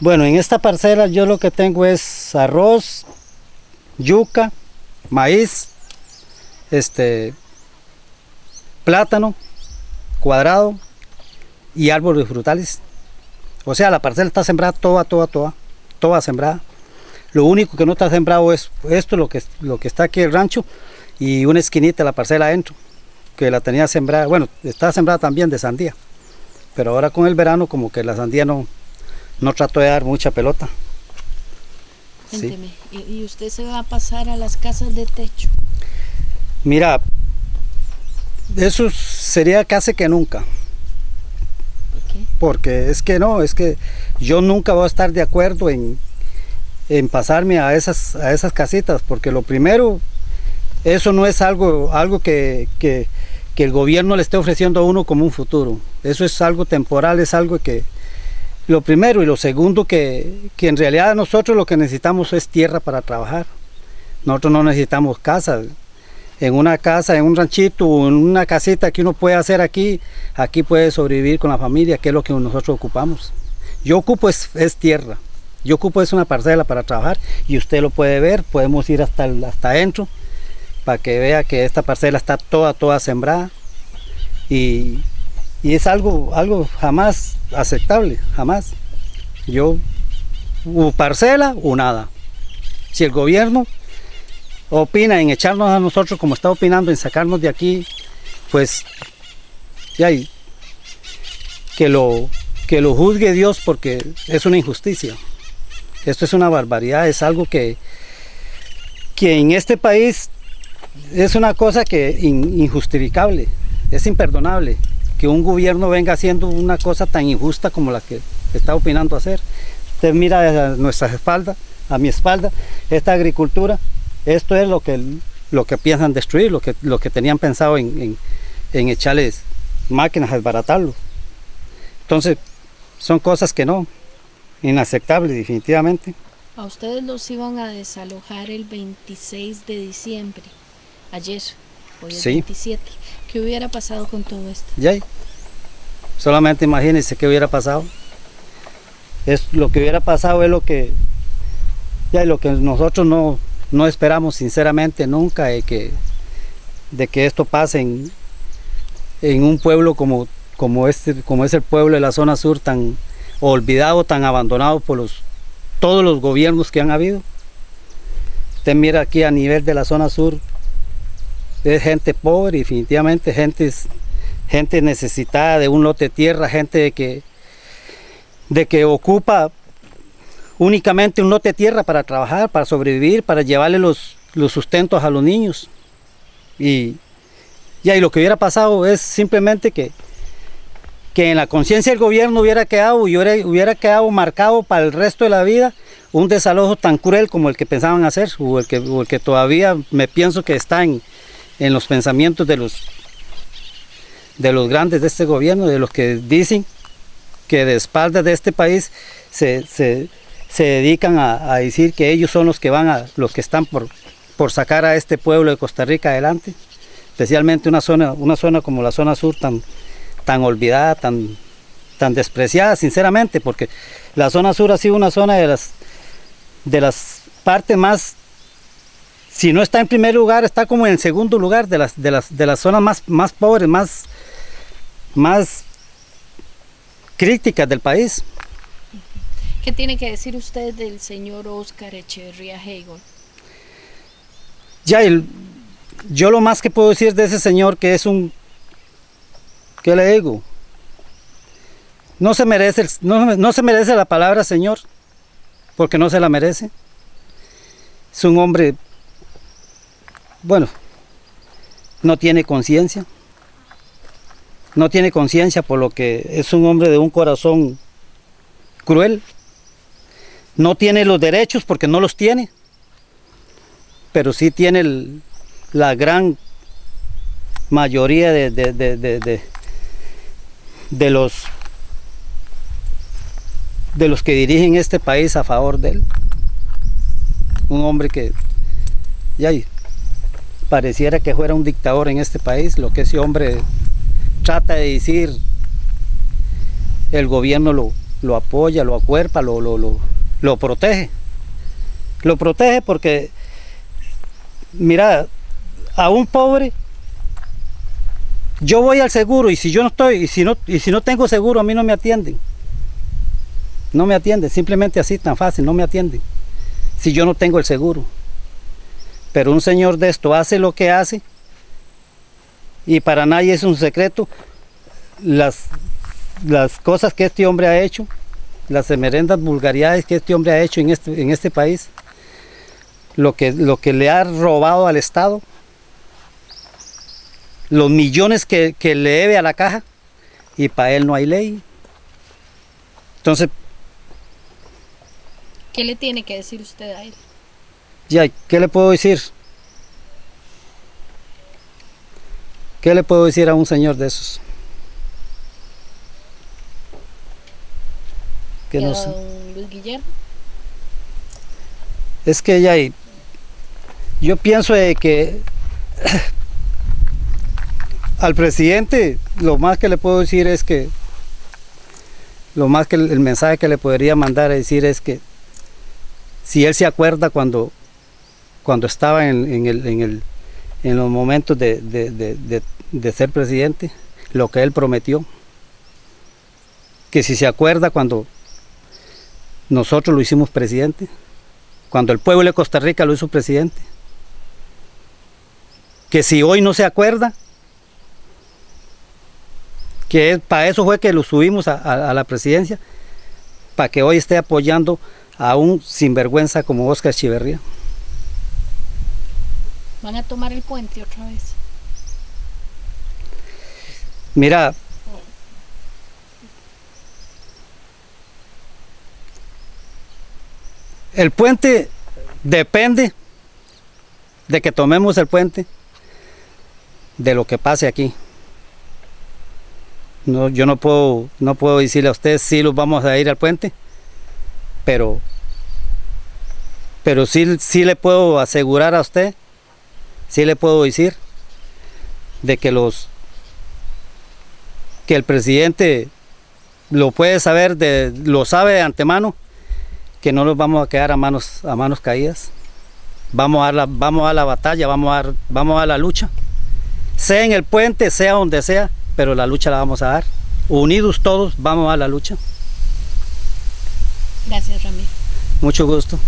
Bueno, en esta parcela yo lo que tengo es arroz, yuca, maíz, este, plátano, cuadrado y árboles frutales. O sea, la parcela está sembrada toda, toda, toda, toda sembrada. Lo único que no está sembrado es esto, lo que, lo que está aquí el rancho y una esquinita de la parcela adentro, que la tenía sembrada, bueno, está sembrada también de sandía, pero ahora con el verano como que la sandía no, no trató de dar mucha pelota. Cuénteme, ¿y usted se va a pasar a las casas de techo? Mira, eso sería casi que nunca. ¿Por qué? Porque es que no, es que yo nunca voy a estar de acuerdo en, en pasarme a esas, a esas casitas, porque lo primero, eso no es algo, algo que, que, que el gobierno le esté ofreciendo a uno como un futuro. Eso es algo temporal, es algo que, lo primero y lo segundo que, que, en realidad nosotros lo que necesitamos es tierra para trabajar. Nosotros no necesitamos casa. En una casa, en un ranchito, en una casita que uno puede hacer aquí, aquí puede sobrevivir con la familia, que es lo que nosotros ocupamos. Yo ocupo es, es tierra. Yo ocupo es una parcela para trabajar y usted lo puede ver, podemos ir hasta, hasta adentro para que vea que esta parcela está toda, toda sembrada y, y es algo, algo jamás aceptable, jamás. Yo, o parcela o nada. Si el gobierno opina en echarnos a nosotros como está opinando en sacarnos de aquí, pues ya que lo, que lo juzgue Dios porque es una injusticia. Esto es una barbaridad, es algo que, que en este país es una cosa que in, injustificable, es imperdonable que un gobierno venga haciendo una cosa tan injusta como la que está opinando hacer. Usted mira a nuestra espalda, a mi espalda, esta agricultura, esto es lo que, lo que piensan destruir, lo que, lo que tenían pensado en, en, en echarles máquinas a desbaratarlo. Entonces, son cosas que no, inaceptables definitivamente. A ustedes los iban a desalojar el 26 de diciembre, ayer, hoy es Sí. 27. ¿Qué hubiera pasado con todo esto? Ya, solamente imagínense qué hubiera pasado. Es, lo que hubiera pasado es lo que, ya, lo que nosotros no, no esperamos sinceramente nunca de que, de que esto pase en, un pueblo como, como, este, como es el pueblo de la zona sur tan olvidado, tan abandonado por los, todos los gobiernos que han habido. Usted mira aquí a nivel de la zona sur, es gente pobre, definitivamente gente, gente necesitada de un lote de tierra, gente de que, de que ocupa únicamente un lote de tierra para trabajar, para sobrevivir, para llevarle los, los sustentos a los niños. Y, y lo que hubiera pasado es simplemente que, que en la conciencia del gobierno hubiera quedado, hubiera, hubiera quedado marcado para el resto de la vida un desalojo tan cruel como el que pensaban hacer, o el que, el que todavía me pienso que está en los pensamientos de los, de los grandes de este gobierno, de los que dicen que de espaldas de este país se, se, se dedican a, a, decir que ellos son los que van a, los que están por, por sacar a este pueblo de Costa Rica adelante, especialmente una zona, una zona como la zona sur tan, tan olvidada, tan, tan despreciada, sinceramente, porque la zona sur ha sido una zona de las, de las partes más si no está en primer lugar, está como en segundo lugar de las, de las, de las zonas más, más pobres, más, más críticas del país. ¿Qué tiene que decir usted del señor Oscar Echeverría Hegel? Ya, el, yo lo más que puedo decir de ese señor que es un, ¿qué le digo? No se merece, no, no se merece la palabra señor, porque no se la merece. Es un hombre bueno, no tiene conciencia, no tiene conciencia por lo que es un hombre de un corazón cruel, no tiene los derechos porque no los tiene, pero sí tiene la gran mayoría de, de, de, de, de los de los que dirigen este país a favor de él. Un hombre que ya pareciera que fuera un dictador en este país, lo que ese hombre trata de decir, el gobierno lo, lo apoya, lo acuerpa, lo, lo, lo, protege. Lo protege porque, mira, a un pobre, yo voy al seguro y si yo no estoy, y si no, y si no tengo seguro, a mí no me atienden. No me atienden, simplemente así, tan fácil, no me atienden. Si yo no tengo el seguro. Pero un señor de esto hace lo que hace y para nadie es un secreto las, las cosas que este hombre ha hecho, las emerendas vulgaridades que este hombre ha hecho en este, en este país, lo que, lo que le ha robado al Estado, los millones que, que le debe a la caja y para él no hay ley. Entonces, ¿Qué le tiene que decir usted a él? Ya, ¿qué le puedo decir? ¿Qué le puedo decir a un señor de esos? Que ¿Y a no sé. Luis Guillermo? Es que ya yo pienso de que al presidente lo más que le puedo decir es que lo más que el, el mensaje que le podría mandar a decir es que si él se acuerda cuando cuando estaba en, el, en, el- en los momentos de, de- de- ser presidente, lo que él prometió, que si se acuerda cuando nosotros lo hicimos presidente, cuando el pueblo de Costa Rica lo hizo presidente. Que si hoy no se acuerda, que para eso fue que lo subimos a, a- a la presidencia, para que hoy esté apoyando a un sinvergüenza como Oscar Chiverría. ¿Van a tomar el puente otra vez? Mira, el puente depende de que tomemos el puente de lo que pase aquí. No, yo no puedo, no puedo decirle a ustedes si los vamos a ir al puente, pero, pero sí, sí le puedo asegurar a usted, sí le puedo decir de que los que el presidente lo puede saber de, lo sabe de antemano que no nos vamos a quedar a manos a manos caídas. Vamos a la, vamos a la batalla vamos a, vamos a la lucha. Sea en el puente sea donde sea pero la lucha la vamos a dar. Unidos todos vamos a la lucha. Gracias, Ramiro. mucho gusto